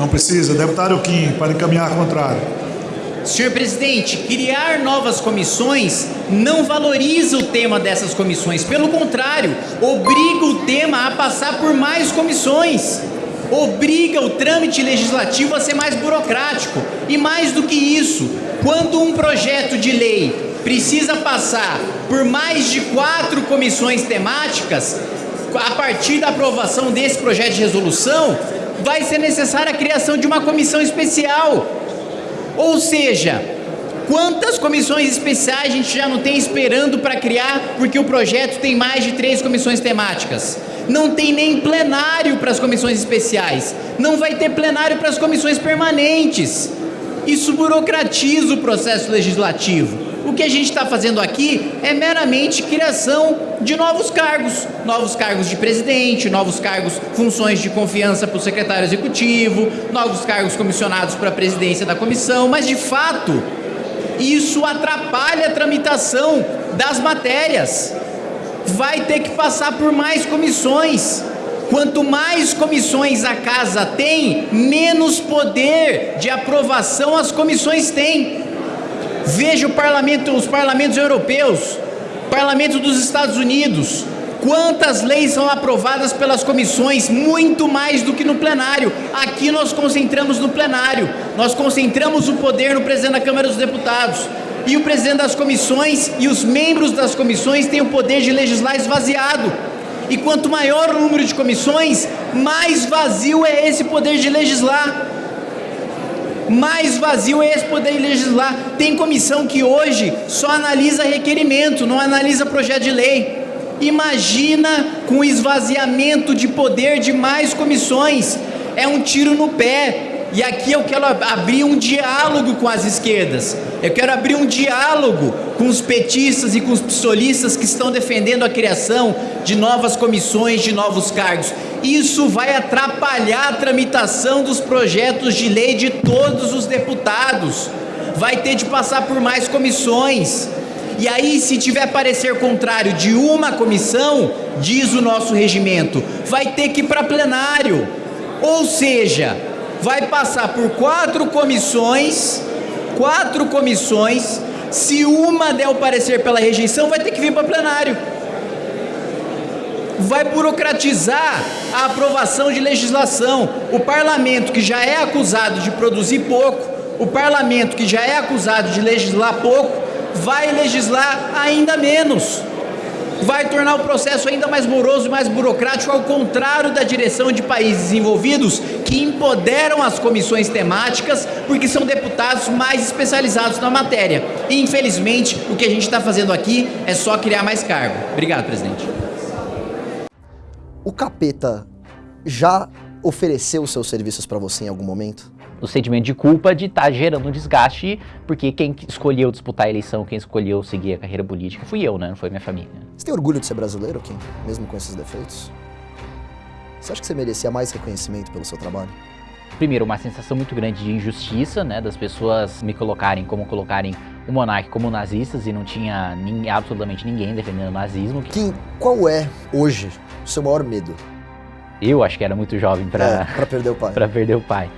Não precisa. Deputado Kim, para encaminhar contrário. Senhor presidente, criar novas comissões não valoriza o tema dessas comissões. Pelo contrário, obriga o tema a passar por mais comissões. Obriga o trâmite legislativo a ser mais burocrático. E mais do que isso, quando um projeto de lei precisa passar por mais de quatro comissões temáticas, a partir da aprovação desse projeto de resolução, vai ser necessária a criação de uma comissão especial. Ou seja, quantas comissões especiais a gente já não tem esperando para criar, porque o projeto tem mais de três comissões temáticas? Não tem nem plenário para as comissões especiais, não vai ter plenário para as comissões permanentes. Isso burocratiza o processo legislativo. O que a gente está fazendo aqui é meramente criação de novos cargos, novos cargos de presidente, novos cargos, funções de confiança para o secretário executivo, novos cargos comissionados para a presidência da comissão, mas de fato isso atrapalha a tramitação das matérias. Vai ter que passar por mais comissões. Quanto mais comissões a casa tem, menos poder de aprovação as comissões têm. Veja o parlamento, os parlamentos europeus, parlamento dos Estados Unidos, quantas leis são aprovadas pelas comissões, muito mais do que no plenário. Aqui nós concentramos no plenário, nós concentramos o poder no presidente da Câmara dos Deputados. E o presidente das comissões e os membros das comissões têm o poder de legislar esvaziado. E quanto maior o número de comissões, mais vazio é esse poder de legislar mais vazio é esse poder legislar. Tem comissão que hoje só analisa requerimento, não analisa projeto de lei. Imagina com esvaziamento de poder de mais comissões. É um tiro no pé. E aqui eu quero abrir um diálogo com as esquerdas. Eu quero abrir um diálogo com os petistas e com os psolistas que estão defendendo a criação de novas comissões, de novos cargos. Isso vai atrapalhar a tramitação dos projetos de lei de todos os deputados. Vai ter de passar por mais comissões. E aí, se tiver parecer contrário de uma comissão, diz o nosso regimento, vai ter que ir para plenário. Ou seja, vai passar por quatro comissões, quatro comissões. Se uma der o parecer pela rejeição, vai ter que vir para plenário vai burocratizar a aprovação de legislação. O parlamento que já é acusado de produzir pouco, o parlamento que já é acusado de legislar pouco, vai legislar ainda menos. Vai tornar o processo ainda mais moroso e mais burocrático, ao contrário da direção de países desenvolvidos que empoderam as comissões temáticas porque são deputados mais especializados na matéria. E infelizmente o que a gente está fazendo aqui é só criar mais cargo. Obrigado, presidente. O capeta já ofereceu seus serviços para você em algum momento? O sentimento de culpa de estar tá gerando um desgaste, porque quem escolheu disputar a eleição, quem escolheu seguir a carreira política fui eu, né? Não foi minha família. Você tem orgulho de ser brasileiro, Kim? Mesmo com esses defeitos? Você acha que você merecia mais reconhecimento pelo seu trabalho? Primeiro, uma sensação muito grande de injustiça, né? Das pessoas me colocarem como colocarem o monarca como nazistas e não tinha nem, absolutamente ninguém defendendo o nazismo. Kim, qual é, hoje, o seu maior medo? Eu acho que era muito jovem para é, perder o pai. para perder o pai.